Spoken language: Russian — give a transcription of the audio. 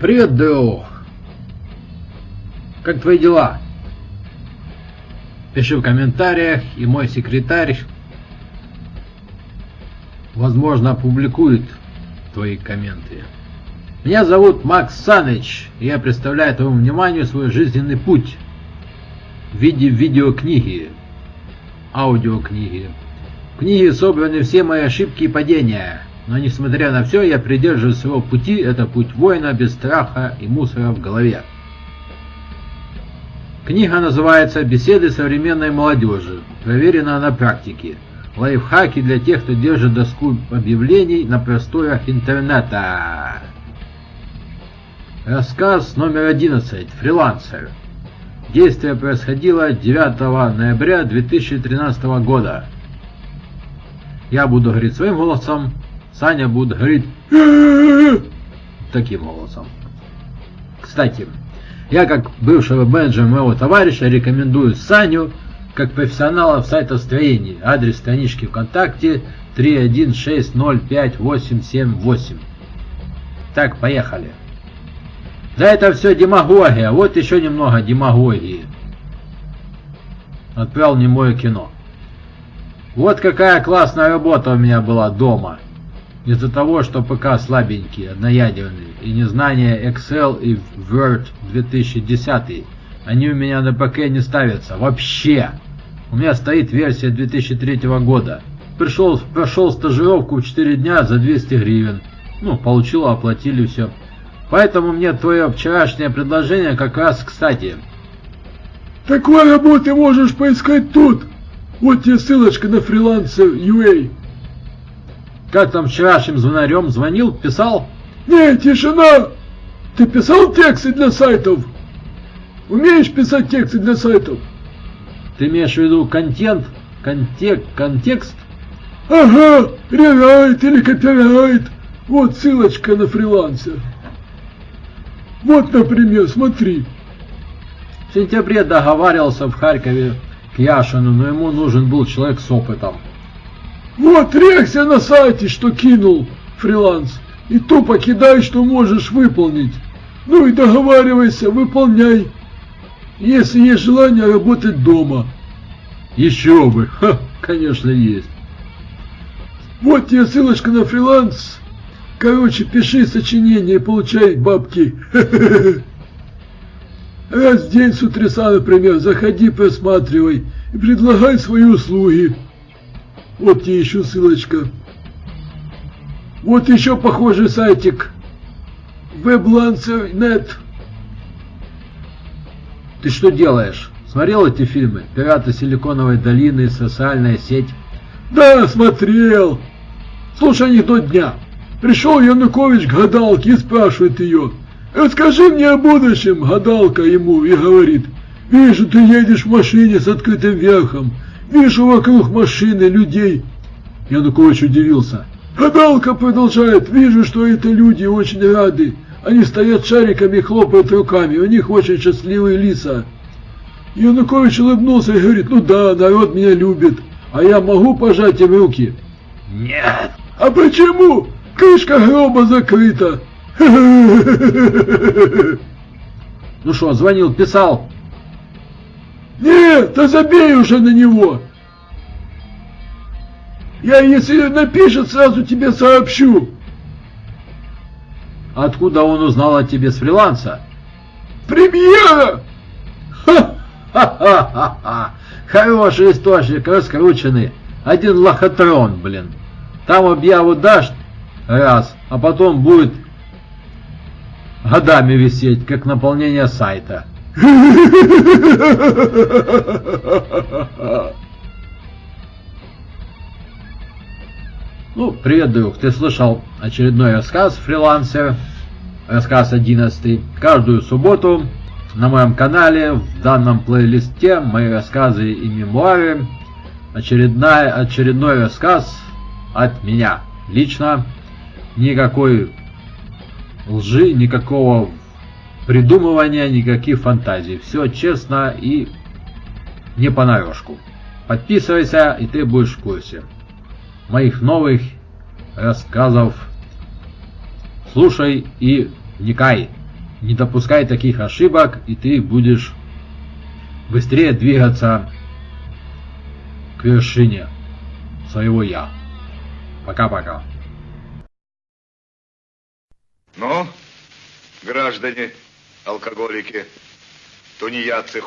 Привет, Дэо. Как твои дела? Пиши в комментариях, и мой секретарь, возможно, опубликует твои комменты. Меня зовут Макс Саныч, и я представляю твоему вниманию свой жизненный путь в виде видеокниги, аудиокниги. В книге собраны все мои ошибки и падения, но несмотря на все, я придерживаюсь своего пути, это путь воина без страха и мусора в голове. Книга называется «Беседы современной молодежи», проверена на практике. Лайфхаки для тех, кто держит доску объявлений на просторах интернета. Рассказ номер 11. Фрилансер. Действие происходило 9 ноября 2013 года. Я буду говорить своим голосом, Саня будет говорить таким голосом. Кстати, я как бывшего менеджера моего товарища рекомендую Саню как профессионала в сайтостроении. Адрес странички ВКонтакте 316058878. Так, поехали. Да это все демагогия, вот еще немного демагогии. Отправил не мое кино. Вот какая классная работа у меня была дома. Из-за того, что ПК слабенький, одноядерный, и незнание Excel и Word 2010, они у меня на ПК не ставятся. Вообще! У меня стоит версия 2003 года. Пришел, прошел стажировку в 4 дня за 200 гривен. Ну, получил, оплатили все. Поэтому мне твое вчерашнее предложение как раз кстати. Такой работы можешь поискать тут. Вот тебе ссылочка на фрилансер UA. Как там вчерашним звонарем звонил, писал? Не, тишина! Ты писал тексты для сайтов? Умеешь писать тексты для сайтов? Ты имеешь в виду контент? Контек, контекст? Ага, рерайт или копирайт. Вот ссылочка на фрилансер. Вот, например, смотри. В сентябре договаривался в Харькове к Яшину, но ему нужен был человек с опытом. Вот рекся на сайте, что кинул фриланс. И тупо кидай, что можешь выполнить. Ну и договаривайся, выполняй. Если есть желание работать дома. Еще бы, Ха, конечно есть. Вот тебе ссылочка на фриланс. Короче, пиши сочинение и получай бабки. Раз в день с утреца, например, заходи, просматривай и предлагай свои услуги. Вот тебе еще ссылочка. Вот еще похожий сайтик. WebLancer.net. Ты что делаешь? Смотрел эти фильмы? Пираты Силиконовой долины, социальная сеть? Да, смотрел. Слушай анекдот дня. Пришел Янукович к гадалке и спрашивает ее. Расскажи мне о будущем, гадалка ему, и говорит. Вижу, ты едешь в машине с открытым верхом. Вижу вокруг машины людей. Янукович удивился. Гадалка продолжает. Вижу, что это люди очень рады. Они стоят шариками и хлопают руками. У них очень счастливые лица. Янукович улыбнулся и говорит, ну да, народ меня любит. А я могу пожать им руки? Нет. А почему? Крышка гроба закрыта. Ну что, звонил, писал? Нет, да забей уже на него. Я, если напишет, сразу тебе сообщу. Откуда он узнал о тебе с фриланса? Премьера! Ха-ха-ха-ха! Хороший источник, раскрученный. Один лохотрон, блин. Там объяву дашь раз, а потом будет годами висеть, как наполнение сайта. Ну, привет, друг. Ты слышал очередной рассказ «Фрилансер», рассказ 11. Каждую субботу на моем канале, в данном плейлисте, мои рассказы и мемуары, очередная, очередной рассказ от меня. Лично никакой лжи, никакого придумывания, никаких фантазий. Все честно и не по понарошку. Подписывайся, и ты будешь в курсе моих новых рассказов. Слушай и вникай. Не допускай таких ошибок, и ты будешь быстрее двигаться к вершине своего «я». Пока-пока. Ну, граждане, алкоголики, тунеядцы,